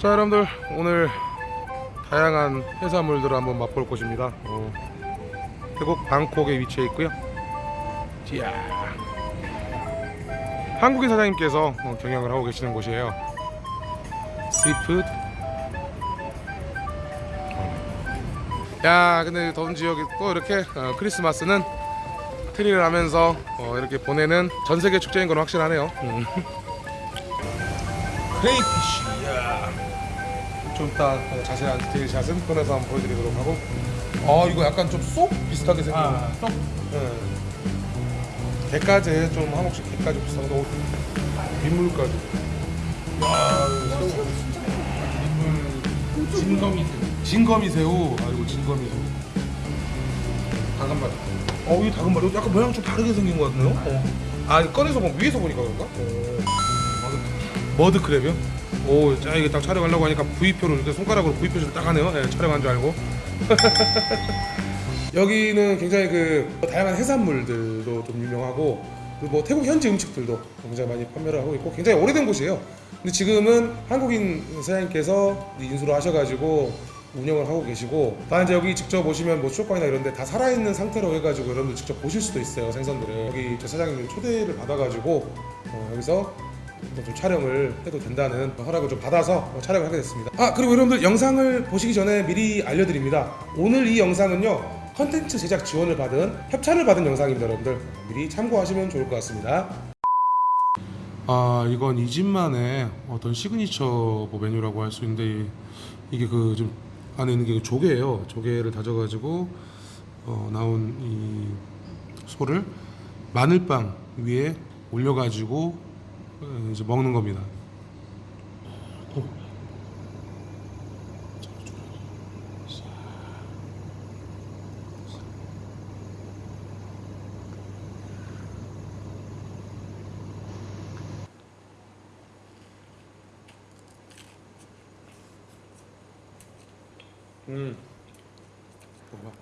자 여러분들 오늘 다양한 해산물들을 한번 맛볼 곳입니다. 어, 태국 방콕에 위치해 있고요. 이야. 한국인 사장님께서 어, 경영을 하고 계시는 곳이에요. Street food 어. 야 근데 더운 지역이 또 이렇게 어, 크리스마스는 트리를 하면서 어, 이렇게 보내는 전 세계 축제인 건 확실하네요. 음. 크레이피쉬 야. 좀 이따 어, 자세한 디테일 샷은 꺼내서 한번 보여드리도록 하고. 아 이거 약간 좀 쏙 비슷하게 생긴 아, 쏙. 네. 게까지 좀 한옥식 게까지 비슷한 거 민물까지. 와 새우 민물 진검이 새우. 아 진거미 새우. 다간맛. 어 이게 다른 말이 약간 모양 좀 다르게 생긴 것 같네요? 아 이거 꺼내서 보면 위에서 보니까 그런가? 머드 크랩이요? 오, 자 이게 딱 촬영하려고 하니까 V표로 이렇게 손가락으로 V표를 딱 하네요. 예, 촬영한 줄 알고. 여기는 굉장히 그 다양한 해산물들도 좀 유명하고 그리고 뭐 태국 현지 음식들도 굉장히 많이 판매를 하고 있고 굉장히 오래된 곳이에요. 근데 지금은 한국인 사장님께서 인수를 하셔가지고 운영을 하고 계시고 다 이제 여기 직접 오시면 뭐 쇼파이나 이런 데 다 살아있는 상태로 해가지고 여러분들 직접 보실 수도 있어요 생선들을 여기 저 사장님 초대를 받아가지고 어, 여기서 또 좀 촬영을 해도 된다는 허락을 좀 받아서 어, 촬영을 하게 됐습니다. 아 그리고 여러분들 영상을 보시기 전에 미리 알려드립니다. 오늘 이 영상은요 컨텐츠 제작 지원을 받은 협찬을 받은 영상입니다, 여러분들 미리 참고하시면 좋을 것 같습니다. 아 이건 이 집만의 어떤 시그니처 뭐 메뉴라고 할 수 있는데 이- 이게 그 좀 안에 있는 게 조개예요. 조개를 다져가지고 어, 나온 이 소를 마늘빵 위에 올려가지고 어, 이제 먹는 겁니다. 음. 봐봐.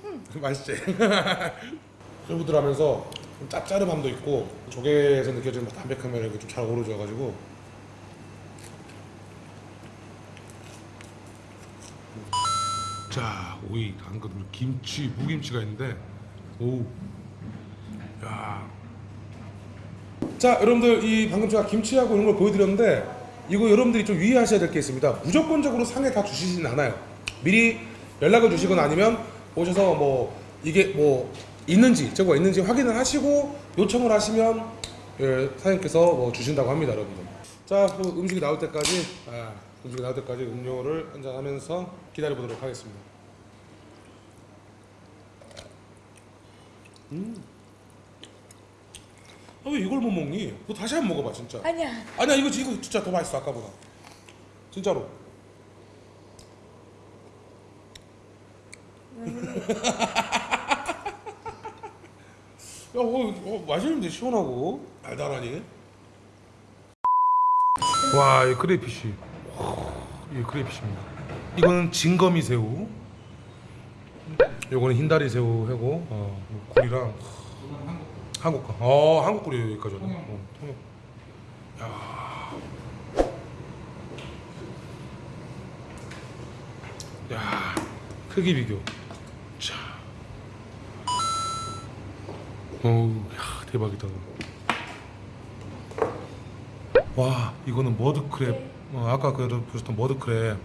맛있지? 쫄부들하면서 좀 짭짤함도 있고 조개에서 느껴지는 담백한 면이 좀 잘 어우러져가지고 자 오이 당근 김치 무김치가 있는데 오 야. 자 여러분들 이 방금 제가 김치하고 이런 걸 보여드렸는데 이거 여러분들이 좀 유의하셔야 될 게 있습니다 무조건적으로 상에 다 주시지는 않아요 미리 연락을 주시거나 아니면 오셔서 뭐 이게 뭐 있는지 저거가 있는지 확인을 하시고 요청을 하시면 예, 사장님께서 뭐 주신다고 합니다 여러분들. 자그 음식이 나올 때까지 아, 음식이 나올 때까지 음료를 한잔 하면서 기다려 보도록 하겠습니다. 아, 왜 이걸 못 먹니? 그거 다시 한번 먹어봐 진짜. 아니야. 아니야 이거 이거 진짜 더 맛있어 아까보다. 진짜로 야, 어, 어, 맛있는데 시원하고 달달하니 와, 이 크레이피쉬 이 크레이피쉬입니다 이거는 진거미 새우 요거는 흰다리 새우 하고 어, 굴이랑 한국 거. 어, 한국 꿀이 여기까지 왔네. 어, 통역. 야. 야. 크기 비교. 어우, 야, 대박이다. 와, 이거는 머드크랩. 어, 아까 그 보셨던 머드크랩.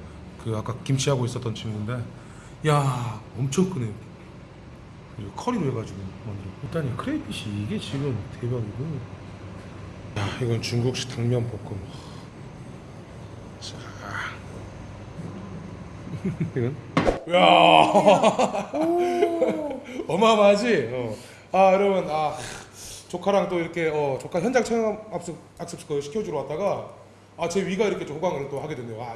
그 아까 김치하고 있었던 친구인데. 야, 엄청 크네요. 커리로 해가지고 만들어. 일단 이 크레이피시 이게 지금 대박이고. 야 이건 중국식 당면 볶음. 자. 이건. 야. 어마어마하지. 어. 아 여러분 아 조카랑 또 이렇게 어, 조카 현장 체험 학습 학습 그 시켜주러 왔다가 아 제 위가 이렇게 좀 호강을 또 하게 됐네요. 아,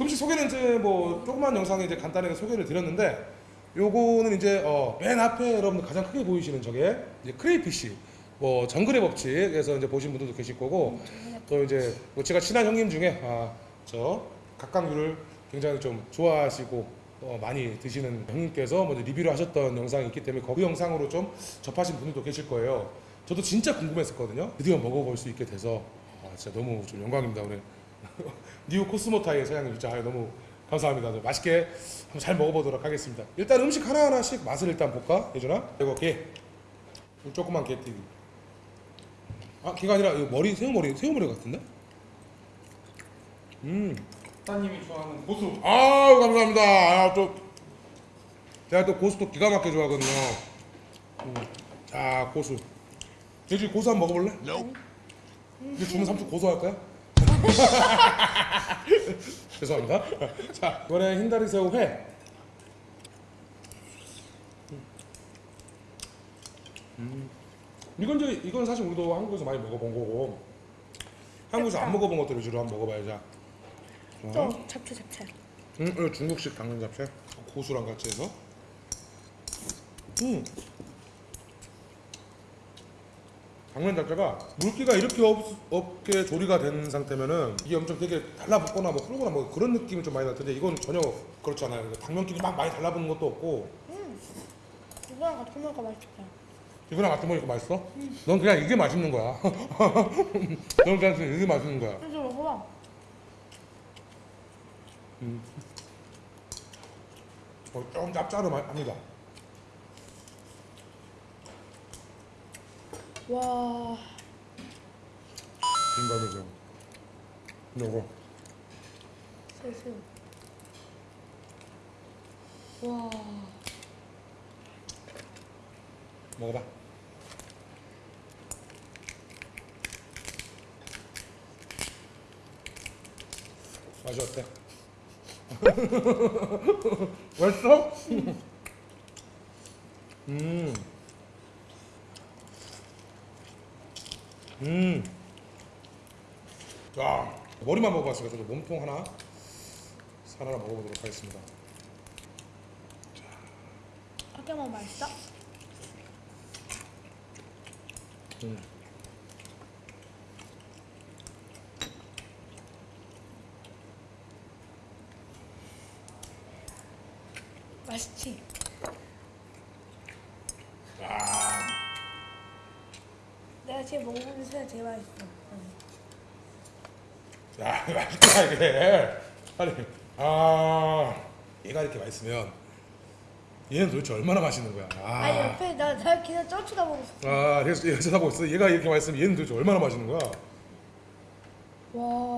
음식 소개는 이제 뭐 조그만 영상에 이제 간단하게 소개를 드렸는데 요거는 이제 어, 맨 앞에 여러분들 가장 크게 보이시는 저게 이제 크레이피쉬 뭐 정글의 법칙에서 이제 보신 분들도 계실 거고 또 이제 뭐 제가 친한 형님 중에 아 저 각각류를 굉장히 좀 좋아하시고 어, 많이 드시는 형님께서 먼저 리뷰를 하셨던 영상이 있기 때문에 그 영상으로 좀 접하신 분들도 계실 거예요. 저도 진짜 궁금했었거든요. 드디어 먹어볼 수 있게 돼서 아, 진짜 너무 좀 영광입니다 오늘. 니우 코스모타의 사장님 진짜 아유, 너무 감사합니다. 네, 맛있게 한번 잘 먹어보도록 하겠습니다. 일단 음식 하나 하나씩 맛을 일단 볼까, 예준아? 이거 게 조그만 게튀기. 아 게가 아니라 머리 새우머리 새우머리 같은데? 음. 사장님이 좋아하는 고수. 아유 감사합니다. 아, 또 제가 또 고수도 기가 막히게 좋아하거든요. 음. 자 고수. 예준이 고수 한번 먹어볼래? 근데 주문 삼촌 고소할까요? 죄송합니다. 자, 이번에 흰다리 새우 회. 음. 이건 이제 이건 사실 우리도 한국에서 많이 먹어본 거고 한국에서 안 먹어본 것들 위주로 한번 먹어봐야죠. 자. 또 잡채 잡채. 음, 이거 중국식 당근 잡채 고수랑 같이 해서. 음. 당면 자체가 물기가 이렇게 없, 없게 조리가 된 상태면은 이게 엄청 되게 달라붙거나 뭐 흐르거나 뭐 그런 느낌이 좀 많이 날 텐데 이건 전혀 그렇지 않아요. 당면끼리 막 많이 달라붙는 것도 없고 이거랑 같이 먹으니까 맛있다. 이거랑 같이 먹으니까 맛있어? 넌 그냥 이게 맛있는 거야. 넌 그냥 이게 맛있는 거야. 이제 먹어봐. 어, 조금 짭짤합니다. 와. 김밥이죠. 요거. 슬슬. 와. 먹어봐. 맛이 어때? 맛있어? 음. 음. 자, 머리만 먹어봤으니까 저도 몸통 하나, 살 하나 먹어보도록 하겠습니다. 어떻게 먹으면 맛있어? 음. 맛있지? 아, 내가 지금 중에 제일 맛있어. 응. 야, 맛있다 이게. 아니, 아, 얘가 이렇게 맛있으면 얘는 도대체 얼마나 맛있는 거야? 아, 아, 옆에 나, 나 그냥 쪄 쳐다보고 있어. 아, 그래서 얘가 쳐다보고 있어. 얘가 이렇게 맛있으면 얘는 도대체 얼마나 맛있는 거야? 와.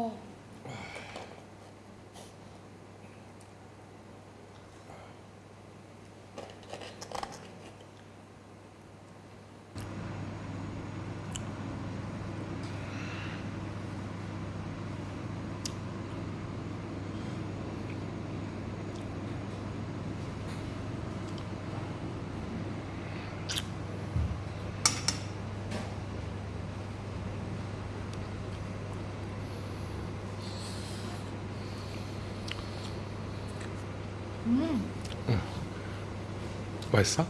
맛있어?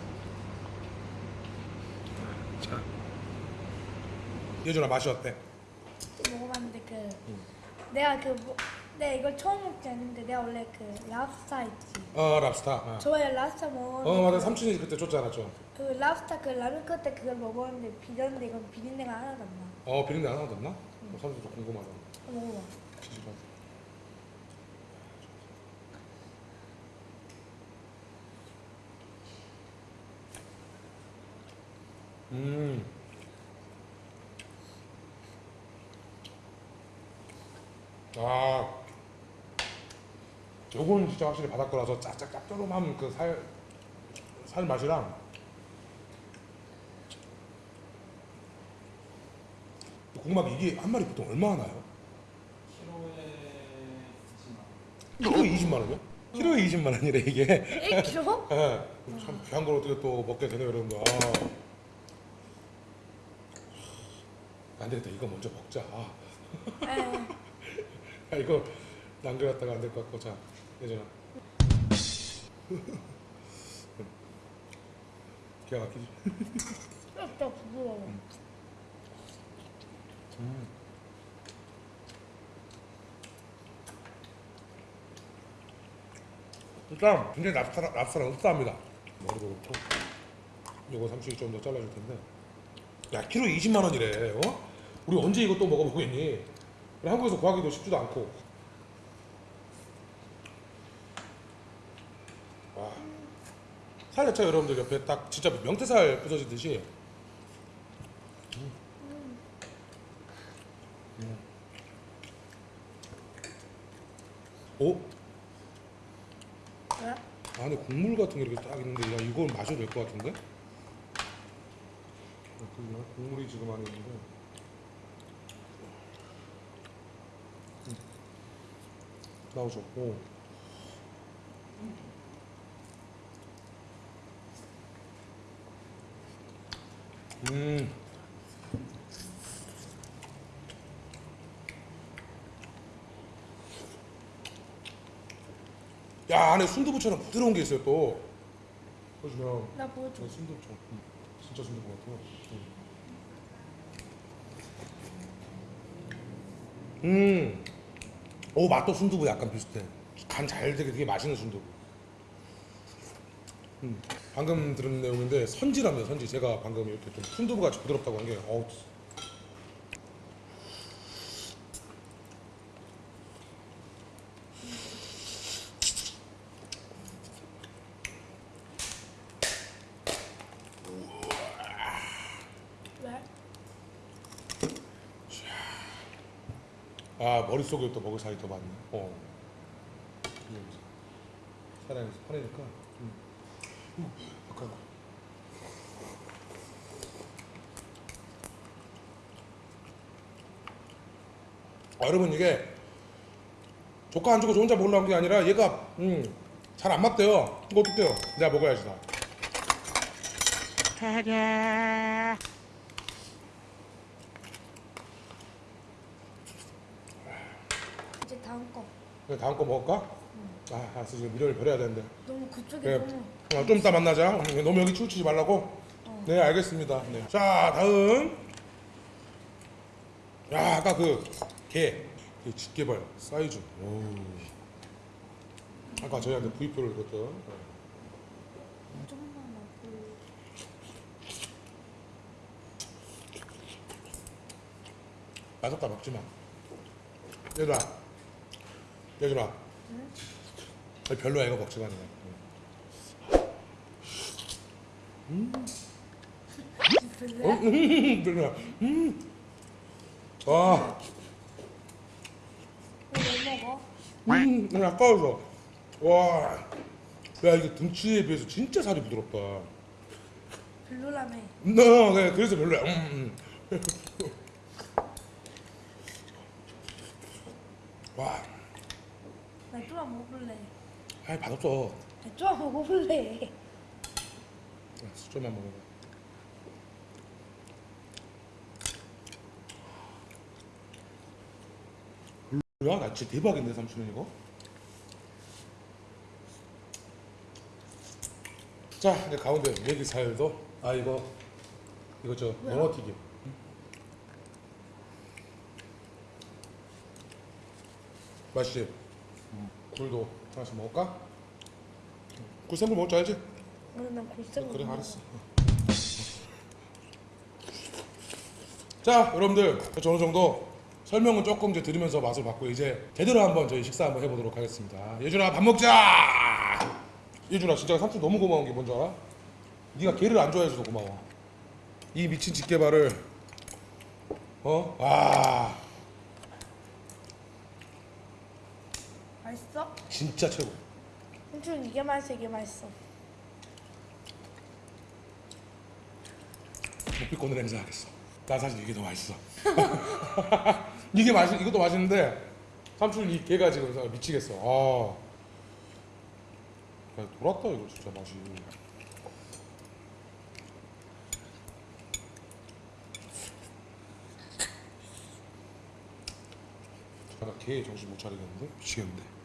자, 예준아 맛이 어때? 먹어봤는데 그 내가 그 뭐, 내가 이걸 처음 먹지 않는데 내가 원래 그 랍스타 있지. 어, 랍스타. 어, 저번에 랍스타 먹었는데 어 맞아. 그- 삼촌이 그때 줬잖아, 좀. 그 랍스타 그 라면 때 그걸 먹었는데 비렸는데 이건 비린내가 하나도 안 나. 어, 비린내 하나도 안 나? 어, 삼촌도 궁금하다. 한번 먹어봐. 뒤집어. 음. 아. 요거는 진짜 확실히 바닷거라서 짭짭 짭조름한 그 살, 살 맛이랑 게 이게 한 마리 보통 얼마 나요? 키로에 20만 원. 키로에 20만 원 이요? 키로에 20만 원이래 이게. 1kg? 예. 참 귀한 걸 어떻게 또 먹게 되네요 여러분들. 아. 안 되겠다 이거 먼저 먹자. 아, 이거 남겨놨다가 안 될 것 같고 자 예전아. 기가 막히지. 진짜 부드러워. 일단 굉장히 랍스타랑, 랍스타랑 흡사합니다. 머리도 그렇고 요거 삼촌이 좀더 잘라줄 텐데 야 키로 20만 원이래 어? 우리 언제 이거 또 먹어보겠니? 한국에서 구하기도 쉽지도 않고 와. 살 자체 여러분들 옆에 딱 진짜 명태살 부서지듯이 음. 음. 오? 왜? 안에 국물 같은 게 이렇게 딱 있는데 야 이건 마셔도 될 것 같은데? 국물이 지금 안에 있는데 나오죠 오. 음. 야 안에 순두부처럼 부드러운 게 있어요 또 보시면 나 보여줘. 네, 순두부처럼 음, 진짜 순두부 같아요 음. 오 맛도 순두부 약간 비슷해 간 잘 되게 되게 맛있는 순두부 음. 방금 들은 내용인데 선지랍니다 선지 제가 방금 이렇게 좀 순두부 같이 부드럽다고 한게 아 머릿속에 또 먹을 살이 더 많네. 어. 사랑이 화내니까. 좀 음, 약간. 아, 여러분 이게 조카 안 주고 저 혼자 먹으려는 게 아니라 얘가 음, 잘 안 맞대요. 이거 어떡해요? 내가 먹어야지 다 이제 다음 거. 그래, 다음 거 먹을까? 아 알았어 지금 미련을 버려야 되는데 너무 그쪽에. 너무. 어, 좀 이따 만나자. 음, 너무 여기 치우치지 말라고. 어. 네, 알겠습니다. 네. 자, 다음. 야, 아까 그 개, 그 집게발 사이즈. 오. 아까 저희한테 구입표를 줬던. 먹고. 맛없다 먹지 마. 얘들아, 얘들아. 응? 별로야 이거 먹지 마. 어? 음, 별로야. 음. 와, 왜 먹어? 음, 너무 아까워서. 와, 야 이게 등치에 비해서 진짜 살이 부드럽다. 별로라며. 너 그래 그래서 별로야. 음, 음. 나 좀만 먹을래. 아이 맛없어. 나 좀만 먹어볼래. 수저만 먹어. 별로야? 나 진짜 대박인데 삼촌은 이거. 자 이제 가운데 메기 살도 아 이거 이거 저 뭐야? 연어 튀김. 맛있지? 굴도 하나씩 먹을까? 굴 생굴 먹을 줄 알지? 오늘 난 골생. 그래 알았어. 자 여러분들 저 어느 정도 설명은 조금 이제 들으면서 맛을 봤고 이제 제대로 한번 저희 식사 한번 해보도록 하겠습니다. 예준아 밥 먹자. 예준아 진짜 삼촌 너무 고마운 게 뭔지 알아? 네가 게를 안 좋아해줘서 고마워. 이 미친 집게발을 어? 와 맛있어? 진짜 최고. 삼촌 이게 맛있어 이게 맛있어. 목비권을 행사하겠어. 난 사실 이게 더 맛있어. 이게 맛이 이것도 맛있는데 삼촌 이 개가 지금 사- 미치겠어. 아, 야, 돌았다 이거 진짜 맛이. 내가 개 정신 못 차리겠는데 미치겠는데.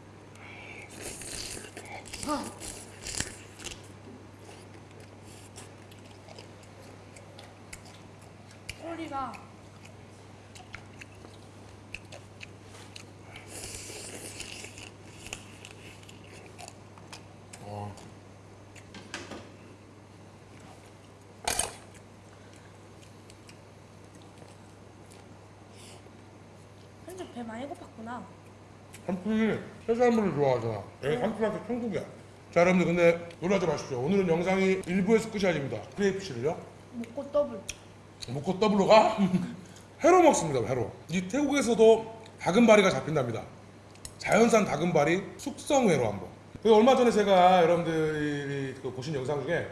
현재 배 많이 고팠구나. 한풀이 해산물을 좋아하잖아. 얘 한풀한테 천국이야. 자 여러분들 근데 놀라지 마십시오. 오늘은 영상이 1부에서 끝이 아닙니다. crayfish를요. 먹고 더블. 먹고 더블로 가? 회로 먹습니다 회로. 이 태국에서도 다금바리가 잡힌답니다. 자연산 다금바리 숙성회로 한번. 그 얼마 전에 제가 여러분들이 그 보신 영상 중에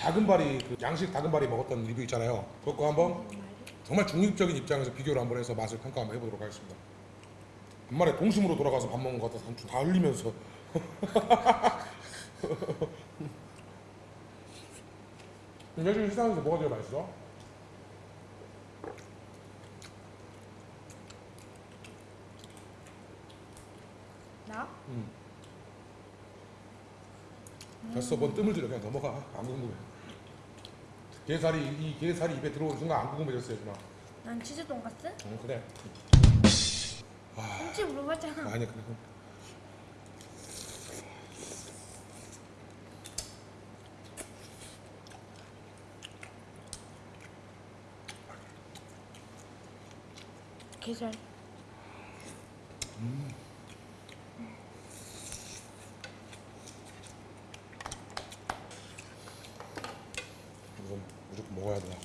다금바리 그 양식 다금바리 먹었던 리뷰 있잖아요. 그거 한번 정말 중립적인 입장에서 비교를 한번 해서 맛을 평가 한번 해보도록 하겠습니다. 간만에 동심으로 돌아가서 밥 먹는 것 같아서 한다 흘리면서 요즘 식당에서 뭐가 제일 맛있어? 나? 됐어, 뭔 뜸을 들여 그냥 넘어가. 안 궁금해. 게살이 이 게살이 입에 들어오는 순간 안 궁금해졌어요, 누나. 난 치즈 돈까스? 응, 그래. 김치 물어봤잖아. 아니 그래. 게살. 이건 무조건 먹어야 돼.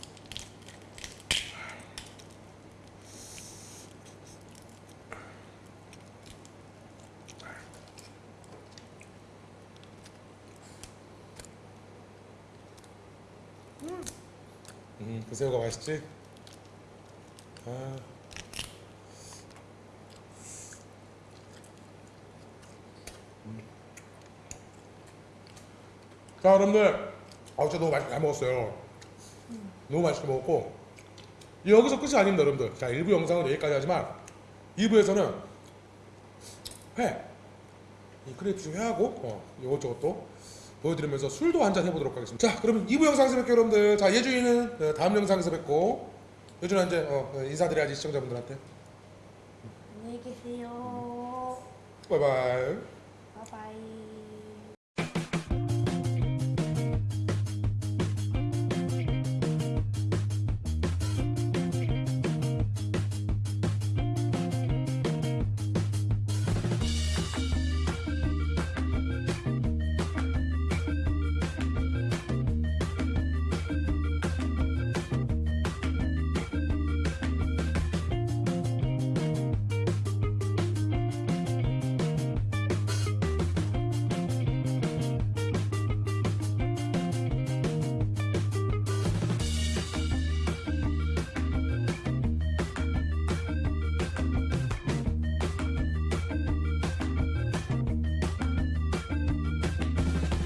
그 새우가 맛있지? 아. 음. 자, 여러분들, 아, 진짜 너무 맛있게 잘 먹었어요. 너무 맛있게 먹었고 여기서 끝이 아닙니다, 여러분들. 자, 1부 영상은 여기까지 하지만 2부에서는 회, 이 크레이프 회하고 어, 이것저것도 보여드리면서 술도 한 잔 해보도록 하겠습니다. 자, 그러면 2부 영상에서 뵐게요, 여러분들. 자, 예준이는 어, 다음 영상에서 뵙고 예준아 이제 어, 어, 인사드려야지 시청자분들한테. 안녕히 계세요. 바이바이.